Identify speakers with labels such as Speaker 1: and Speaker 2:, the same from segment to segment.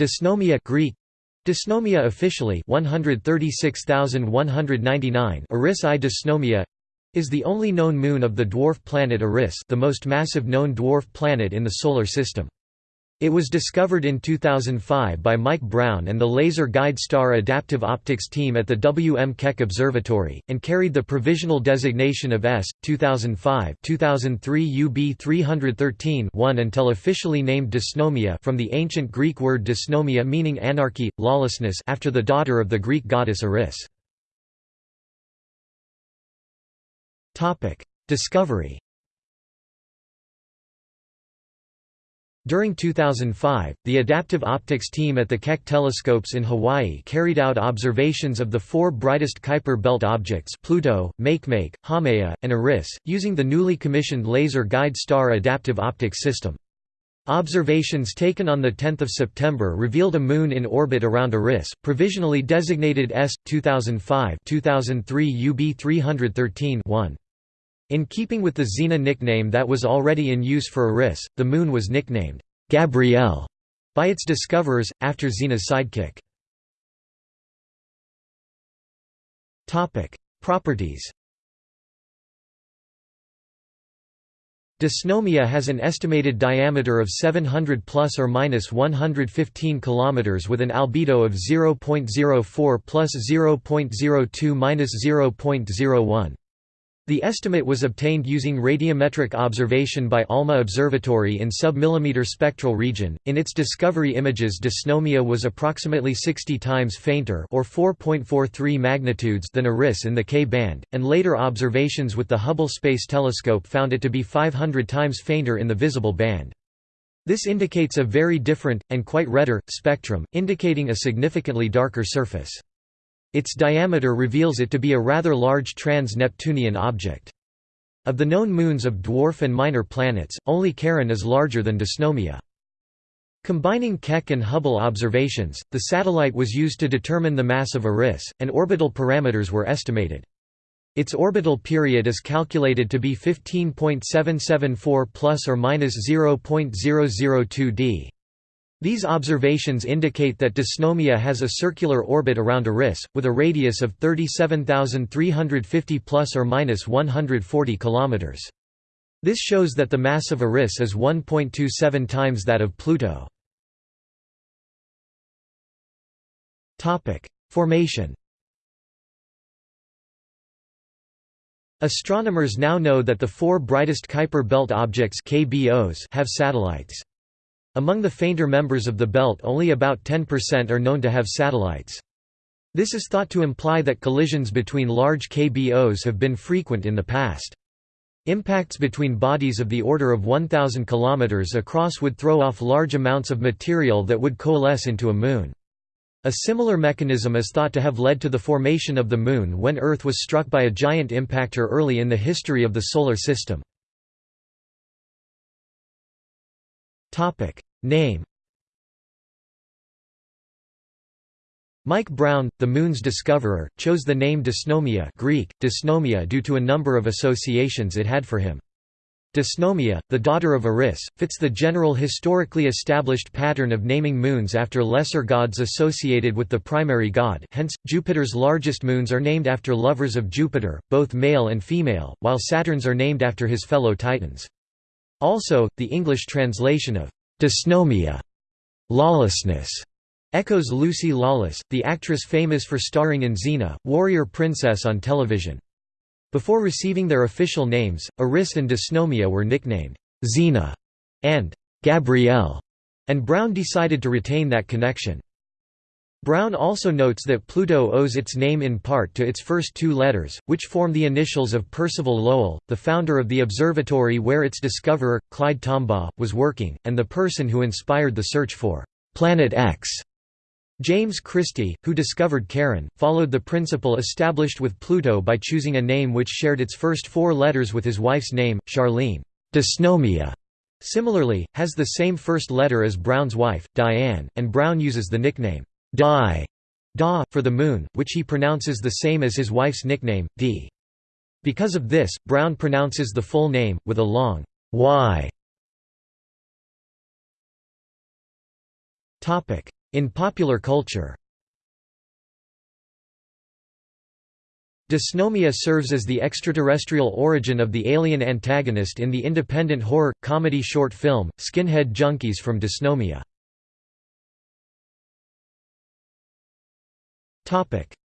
Speaker 1: Dysnomia Greek Dysnomia officially 136199 Eris I Dysnomia is the only known moon of the dwarf planet Eris the most massive known dwarf planet in the solar system. It was discovered in 2005 by Mike Brown and the Laser Guide Star Adaptive Optics team at the W. M. Keck Observatory, and carried the provisional designation of S. 2005 2003 UB 313 1 until officially named Dysnomia from the ancient Greek word dysnomia meaning anarchy, lawlessness after the daughter of the Greek goddess Eris. Discovery During 2005, the adaptive optics team at the Keck telescopes in Hawaii carried out observations of the four brightest Kuiper belt objects Pluto, Makemake, Haumea, and Eris, using the newly commissioned Laser Guide Star adaptive optics system. Observations taken on 10 September revealed a moon in orbit around Eris, provisionally designated S. 2005 2003 UB 313 1. In keeping with the Xena nickname that was already in use for Eris, the Moon was nicknamed Gabrielle by its discoverers, after Xena's sidekick. Properties Dysnomia has an estimated diameter of 700 plus or minus 115 kilometers with an albedo of 0.04 plus 0.02 minus 0.01. The estimate was obtained using radiometric observation by ALMA Observatory in sub-millimeter spectral region. In its discovery images, dysnomia was approximately 60 times fainter or 4.43 magnitudes than Eris in the K band, and later observations with the Hubble Space Telescope found it to be 500 times fainter in the visible band. This indicates a very different, and quite redder, spectrum, indicating a significantly darker surface. Its diameter reveals it to be a rather large trans-Neptunian object. Of the known moons of dwarf and minor planets, only Charon is larger than Dysnomia. Combining Keck and Hubble observations, the satellite was used to determine the mass of Eris, and orbital parameters were estimated. Its orbital period is calculated to be 15.774 plus or minus 0.002 d. These observations indicate that Dysnomia has a circular orbit around Eris, with a radius of 37,350 plus or minus 140 kilometers. This shows that the mass of Eris is 1.27 times that of Pluto. Topic: Formation. Astronomers now know that the four brightest Kuiper belt objects (KBOs) have satellites. Among the fainter members of the belt only about 10% are known to have satellites. This is thought to imply that collisions between large KBOs have been frequent in the past. Impacts between bodies of the order of 1,000 km across would throw off large amounts of material that would coalesce into a moon. A similar mechanism is thought to have led to the formation of the Moon when Earth was struck by a giant impactor early in the history of the Solar System. Topic name Mike Brown, the Moon's discoverer, chose the name Dysnomia Greek, dysnomia due to a number of associations it had for him. Dysnomia, the daughter of Eris, fits the general historically established pattern of naming moons after lesser gods associated with the primary god hence, Jupiter's largest moons are named after lovers of Jupiter, both male and female, while Saturn's are named after his fellow Titans. Also, the English translation of dysnomia, lawlessness, echoes Lucy Lawless, the actress famous for starring in Xena, warrior princess on television. Before receiving their official names, Eris and Dysnomia were nicknamed Xena and Gabrielle, and Brown decided to retain that connection. Brown also notes that Pluto owes its name in part to its first two letters, which form the initials of Percival Lowell, the founder of the observatory where its discoverer, Clyde Tombaugh, was working, and the person who inspired the search for «Planet X». James Christy, who discovered Charon, followed the principle established with Pluto by choosing a name which shared its first four letters with his wife's name, Charlene. Dysnomia, similarly, has the same first letter as Brown's wife, Diane, and Brown uses the nickname Di da, for the moon, which he pronounces the same as his wife's nickname, D. Because of this, Brown pronounces the full name, with a long y. In popular culture Dysnomia serves as the extraterrestrial origin of the alien antagonist in the independent horror, comedy short film, Skinhead Junkies from Dysnomia.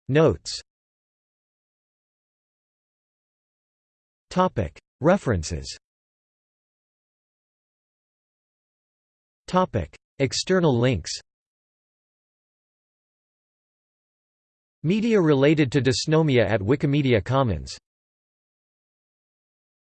Speaker 1: Notes. Topic. References. Topic. External links. Media related to dysnomia at Wikimedia Commons